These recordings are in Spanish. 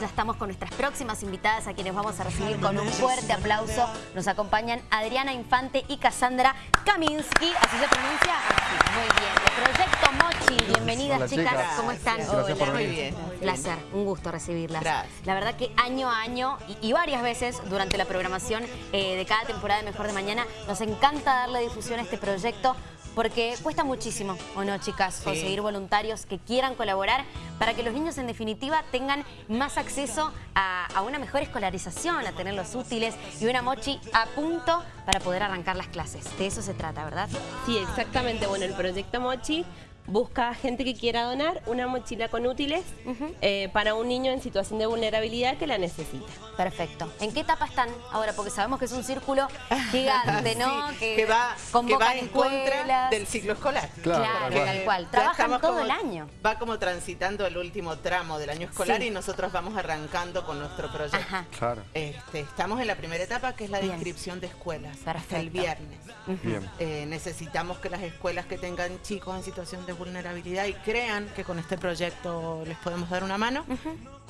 Ya estamos con nuestras próximas invitadas a quienes vamos a recibir con un fuerte aplauso. Nos acompañan Adriana Infante y Cassandra Kaminsky. ¿Así se pronuncia? Muy bien. El Proyecto Mochi. Bienvenidas, Hola, chicas. chicas. ¿Cómo están? Gracias por Muy bien. Un placer, un gusto recibirlas. Gracias. La verdad que año a año y, y varias veces durante la programación eh, de cada temporada de Mejor de Mañana nos encanta darle difusión a este proyecto porque cuesta muchísimo, ¿o no, chicas? Conseguir voluntarios que quieran colaborar para que los niños en definitiva tengan más acceso a, a una mejor escolarización, a tener los útiles y una mochi a punto para poder arrancar las clases. De eso se trata, ¿verdad? Sí, exactamente. Bueno, el proyecto Mochi busca gente que quiera donar una mochila con útiles eh, para un niño en situación de vulnerabilidad que la necesita. Perfecto. ¿En qué etapa están ahora? Porque sabemos que es un círculo gigante, ¿no? Sí, que, va, que va en contra del ciclo escolar. Claro, Claro, tal tal cual. Trabajan todo como- el año. Va como transitando el último tramo del año escolar Sí. y nosotros vamos arrancando con nuestro proyecto. Ajá. Claro, Este, estamos en la primera etapa que es la de Bien. inscripción de escuelas. Hasta Perfecto. el viernes. bien. Eh, necesitamos que las escuelas que tengan chicos en situación de vulnerabilidad y crean que con este proyecto les podemos dar una mano,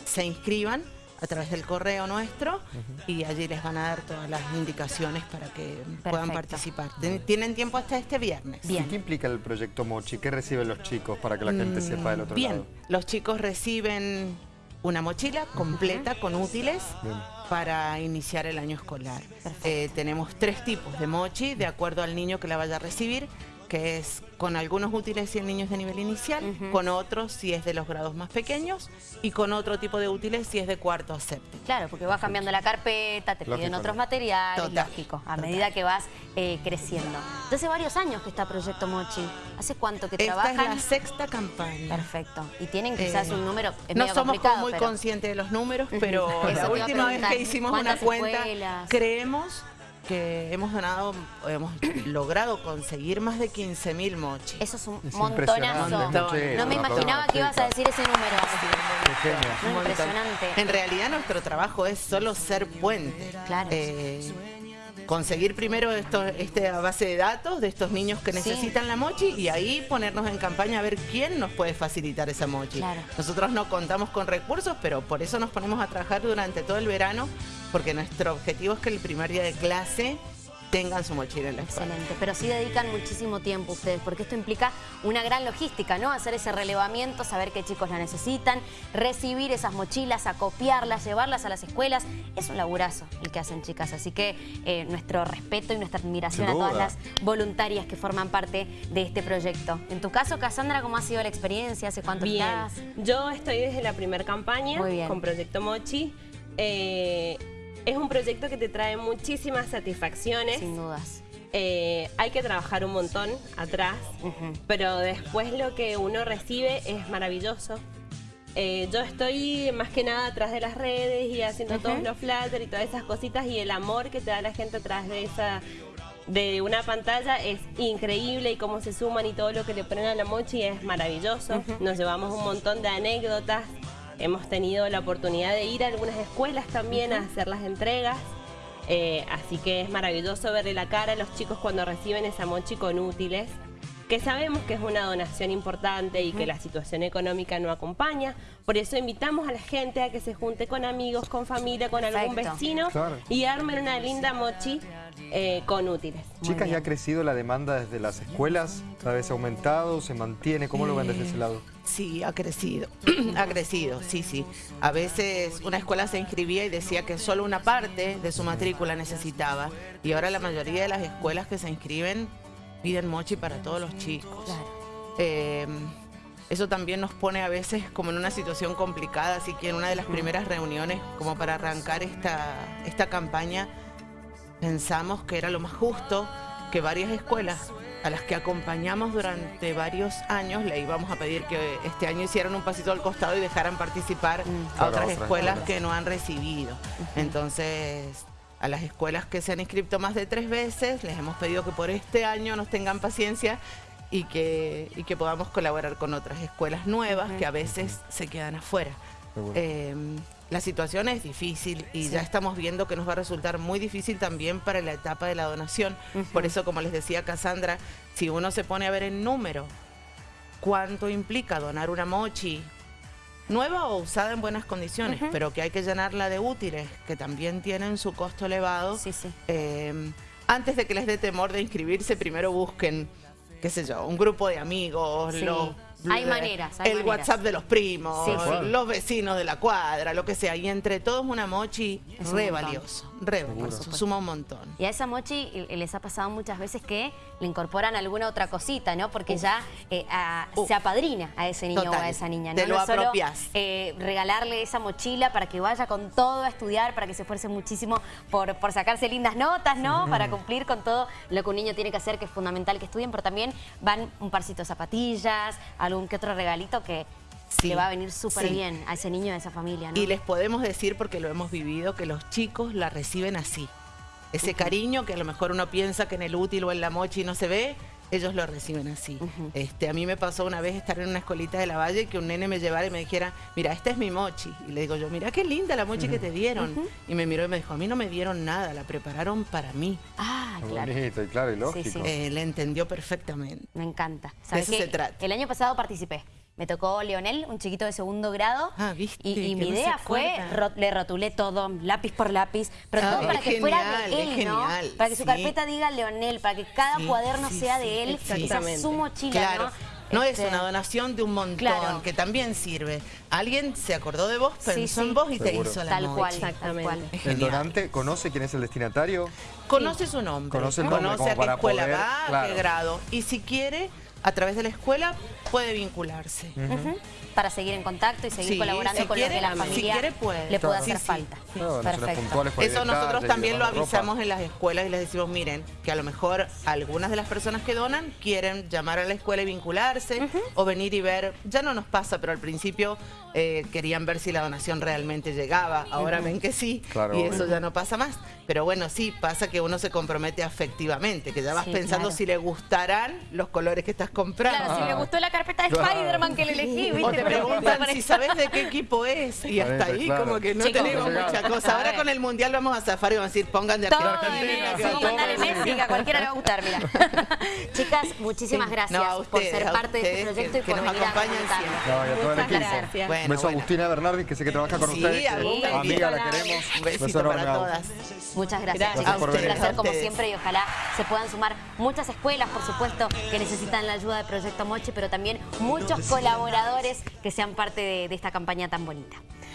se inscriban a través del correo nuestro y allí les van a dar todas las indicaciones para que puedan participar. Tienen tiempo hasta este viernes. Bien. ¿Y qué implica el proyecto Mochi? ¿Qué reciben los chicos para que la gente sepa del otro Bien, lado? los chicos reciben una mochila completa con útiles Bien. para iniciar el año escolar. Eh, tenemos tres tipos de mochi de acuerdo al niño que la vaya a recibir, que es con algunos útiles si el niño es de nivel inicial, con otros si es de los grados más pequeños y con otro tipo de útiles si es de cuarto a séptimo. Claro, porque vas cambiando la carpeta, te piden otros ¿no? materiales, Total, lógico, a total. medida que vas eh, creciendo. Hace varios años que está Proyecto Mochi. ¿Hace cuánto que Esta es trabajan? la sexta campaña. Perfecto. Y tienen quizás Eh, un número es no medio somos como muy pero- conscientes de los números, pero la última vez que hicimos una ¿Cuántas cuenta, escuelas? creemos que hemos donado, hemos logrado conseguir más de 15.000 mochis. Eso es un Es montonazo. Montón. No me imaginaba que ibas a decir ese número. No, impresionante. En realidad nuestro trabajo es solo ser puente. Claro. Eh, conseguir primero esto, esta base de datos de estos niños que Sí. necesitan la mochi y ahí ponernos en campaña a ver quién nos puede facilitar esa mochi. Claro. Nosotros no contamos con recursos, pero por eso nos ponemos a trabajar durante todo el verano, porque nuestro objetivo es que el primer día de clase tengan su mochila en la escuela. Excelente, pero sí dedican muchísimo tiempo ustedes, porque esto implica una gran logística, ¿no? Hacer ese relevamiento, saber qué chicos la necesitan, recibir esas mochilas, acopiarlas, llevarlas a las escuelas. Es un laburazo el que hacen chicas, así que eh, nuestro respeto y nuestra admiración a todas las voluntarias que forman parte de este proyecto. En tu caso, Cassandra, ¿cómo ha sido la experiencia? ¿Hace cuánto Bien, estás? yo estoy desde la primera campaña con Proyecto Mochi. Eh, es un proyecto que te trae muchísimas satisfacciones. Sin dudas. Eh, hay que trabajar un montón atrás, pero después lo que uno recibe es maravilloso. Eh, yo estoy más que nada atrás de las redes y haciendo todos los flatter y todas esas cositas y el amor que te da la gente atrás de esa de una pantalla es increíble y cómo se suman y todo lo que le ponen a la mochi es maravilloso. Nos llevamos un montón de anécdotas. Hemos tenido la oportunidad de ir a algunas escuelas también a hacer las entregas. Eh, así que es maravilloso verle la cara a los chicos cuando reciben esa mochi con útiles, que sabemos que es una donación importante y que la situación económica no acompaña. Por eso invitamos a la gente a que se junte con amigos, con familia, con algún Perfecto. vecino Claro. y armen una linda mochi eh, con útiles. Chicas, ¿ya ha crecido la demanda desde las escuelas? ¿Cada vez ha aumentado? ¿Se mantiene? ¿Cómo lo ven desde ese lado? Sí, ha crecido, ha crecido, sí, sí. A veces una escuela se inscribía y decía que solo una parte de su matrícula necesitaba. Y ahora la mayoría de las escuelas que se inscriben piden mochi para todos los chicos. Claro. Eh, eso también nos pone a veces como en una situación complicada, así que en una de las primeras reuniones, como para arrancar esta, esta campaña, pensamos que era lo más justo que varias escuelas a las que acompañamos durante varios años le íbamos a pedir que este año hicieran un pasito al costado y dejaran participar Mm. a otras otras escuelas escuelas. que no han recibido. Entonces, a las escuelas que se han inscrito más de tres veces, les hemos pedido que por este año nos tengan paciencia y que, y que podamos colaborar con otras escuelas nuevas que a veces se quedan afuera. Eh, la situación es difícil y ya estamos viendo que nos va a resultar muy difícil también para la etapa de la donación. Por eso, como les decía Cassandra, si uno se pone a ver en número cuánto implica donar una mochi nueva o usada en buenas condiciones, pero que hay que llenarla de útiles, que también tienen su costo elevado. Sí, sí. Eh, antes de que les dé temor de inscribirse, primero busquen, qué sé yo, un grupo de amigos, Sí. los- Hay de- maneras, hay el maneras. WhatsApp de los primos, Sí, sí. los vecinos de la cuadra, lo que sea. Y entre todos una mochi Es re montón. valioso, re suma un montón. Y a esa mochi les ha pasado muchas veces que le incorporan alguna otra cosita, ¿no? Porque ya eh, a- se apadrina a ese niño o a esa niña. ¿no? Te lo No es solo, eh, regalarle esa mochila para que vaya con todo a estudiar, para que se esfuerce muchísimo por, por sacarse lindas notas, ¿no? Para cumplir con todo lo que un niño tiene que hacer, que es fundamental que estudien, pero también van un parcito de zapatillas, algún que otro regalito que Sí. le va a venir súper Sí. bien a ese niño, a esa familia, ¿no? Y les podemos decir, porque lo hemos vivido, que los chicos la reciben así. Ese cariño que a lo mejor uno piensa que en el útil o en la mochi no se ve, ellos lo reciben así. este, a mí me pasó una vez estar en una escuelita de la Valle y que un nene me llevara y me dijera, mira, esta es mi mochi. Y le digo yo, mira qué linda la mochi que te dieron. Y me miró y me dijo, a mí no me dieron nada, la prepararon para mí. Ah, claro. bonito y claro y lógico. sí. Eh, le entendió perfectamente. Me encanta. De ¿Sabes eso qué? se trata. El año pasado participé. Me tocó Leonel, un chiquito de segundo grado. Ah, viste, Y, y que mi idea fue, ro- le rotulé todo, lápiz por lápiz, pero Ah, todo para que fuera de él, ¿no? genial, Para que su sí. carpeta diga Leonel, para que cada Sí, cuaderno sí, sea sí, de él, y sea su mochila, Claro. ¿no? No es Este, una donación de un montón, Claro. que también sirve. Alguien se acordó de vos, pensó sí. en vos y te hizo la Tal cual, tal Exactamente. cual. ¿El donante conoce quién es el destinatario? Conoce su nombre. Conoce el nombre Conoce a qué escuela poder- va, a claro. qué grado. Y si quiere, a través de la escuela, puede vincularse. Para seguir en contacto y seguir Sí, colaborando si con los quiere, de la si familia. quiere, puede. Le puede hacer sí. falta. Perfecto. Eso nosotros también lo avisamos en las escuelas y les decimos, miren, que a lo mejor algunas de las personas que donan quieren llamar a la escuela y vincularse o venir y ver, ya no nos pasa, pero al principio eh, querían ver si la donación realmente llegaba, ahora ven que sí Claro, y obvio. eso ya no pasa más. Pero bueno, sí, pasa que uno se compromete afectivamente, que ya vas Sí, pensando claro. si le gustarán los colores que estás comprando. Claro, si le gustó la carpeta de Claro. Spider-Man que le elegí, ¿viste? O te preguntan si sabes de qué equipo es y hasta Parece, ahí claro. como que no Chicos, tenemos llegado. mucha cosa. A Ahora con el mundial vamos a zafar y vamos a decir pongan de de Argentina, Messi, claro, mandale. Messi, que a cualquiera le va a gustar, mira. Chicas, muchísimas Sí. gracias No, a por ser a parte de este proyecto que- y que por nos venir a acompañan comentarnos. siempre. No, y a todo el Muchas equipo. gracias. Bueno, Beso a. Agustina Bernardi, que sé que trabaja con Sí, ustedes. que amiga, la queremos. Un besito para a- todas. Muchas gracias, Gracias chicas. por Un placer A como siempre y ojalá se puedan sumar muchas escuelas, por supuesto, que necesitan la ayuda de Proyecto Mochi, pero también muchos colaboradores que sean parte de de esta campaña tan bonita.